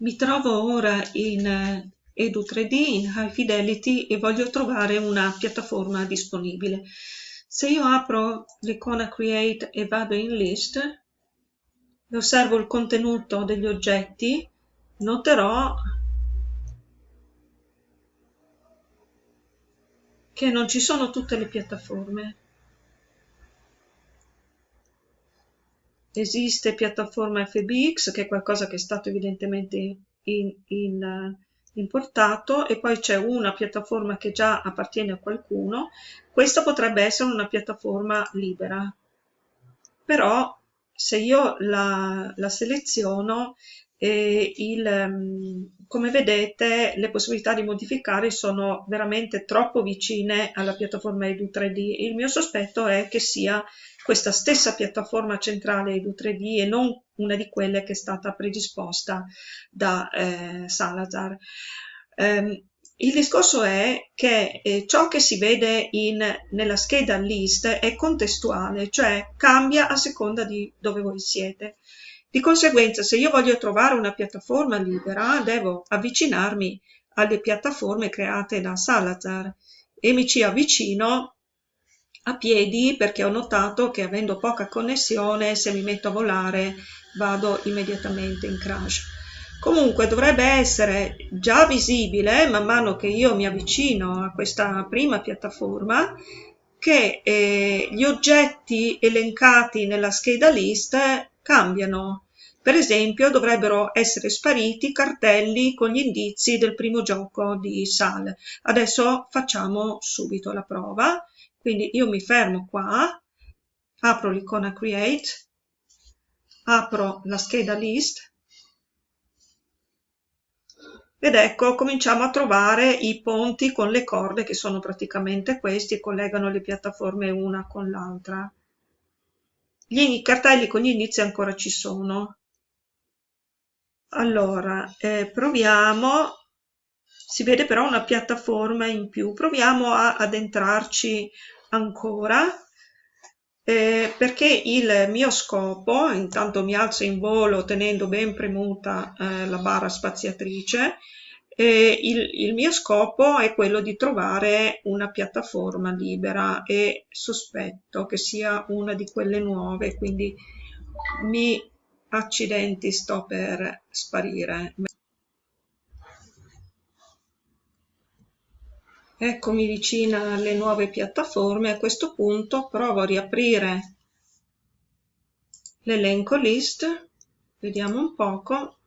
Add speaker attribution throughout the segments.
Speaker 1: Mi trovo ora in eh, Edu 3D, in High Fidelity e voglio trovare una piattaforma disponibile. Se io apro l'icona Create e vado in List e osservo il contenuto degli oggetti, noterò che non ci sono tutte le piattaforme. Esiste piattaforma FBX che è qualcosa che è stato evidentemente in, in, importato e poi c'è una piattaforma che già appartiene a qualcuno, questa potrebbe essere una piattaforma libera, però se io la, la seleziono e il, ehm, come vedete le possibilità di modificare sono veramente troppo vicine alla piattaforma Edu 3D. Il mio sospetto è che sia questa stessa piattaforma centrale Edu 3D e non una di quelle che è stata predisposta da eh, Salazar. Um, il discorso è che eh, ciò che si vede in, nella scheda list è contestuale, cioè cambia a seconda di dove voi siete. Di conseguenza, se io voglio trovare una piattaforma libera, devo avvicinarmi alle piattaforme create da Salazar e mi ci avvicino a piedi perché ho notato che avendo poca connessione, se mi metto a volare, vado immediatamente in crash. Comunque dovrebbe essere già visibile man mano che io mi avvicino a questa prima piattaforma che eh, gli oggetti elencati nella scheda list cambiano. Per esempio dovrebbero essere spariti cartelli con gli indizi del primo gioco di Sal. Adesso facciamo subito la prova. Quindi io mi fermo qua, apro l'icona Create, apro la scheda List ed ecco cominciamo a trovare i ponti con le corde che sono praticamente questi collegano le piattaforme una con l'altra. Gli cartelli con gli indizi ancora ci sono. Allora, eh, proviamo, si vede però una piattaforma in più, proviamo a addentrarci ancora. Eh, perché il mio scopo, intanto mi alzo in volo tenendo ben premuta eh, la barra spaziatrice, eh, il, il, mio scopo è quello di trovare una piattaforma libera e sospetto che sia una di quelle nuove, quindi mi accidenti sto per sparire. Eccomi vicina alle nuove piattaforme, a questo punto provo a riaprire l'elenco list, vediamo un poco,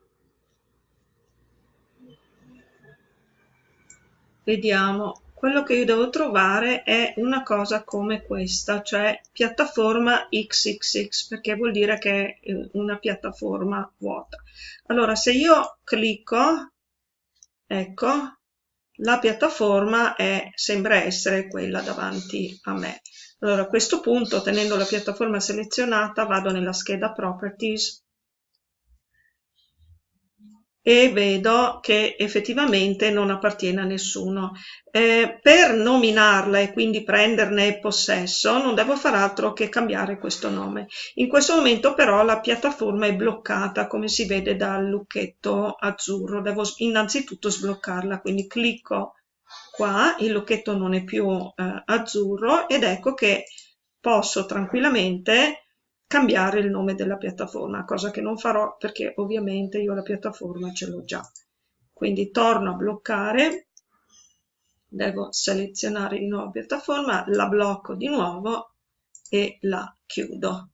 Speaker 1: vediamo, quello che io devo trovare è una cosa come questa, cioè piattaforma XXX, perché vuol dire che è una piattaforma vuota. Allora, se io clicco, ecco, la piattaforma è, sembra essere quella davanti a me. Allora a questo punto, tenendo la piattaforma selezionata, vado nella scheda Properties e vedo che effettivamente non appartiene a nessuno. Eh, per nominarla e quindi prenderne possesso non devo far altro che cambiare questo nome. In questo momento però la piattaforma è bloccata come si vede dal lucchetto azzurro. Devo innanzitutto sbloccarla, quindi clicco qua, il lucchetto non è più eh, azzurro ed ecco che posso tranquillamente cambiare il nome della piattaforma, cosa che non farò perché ovviamente io la piattaforma ce l'ho già. Quindi torno a bloccare, devo selezionare di nuovo piattaforma, la blocco di nuovo e la chiudo.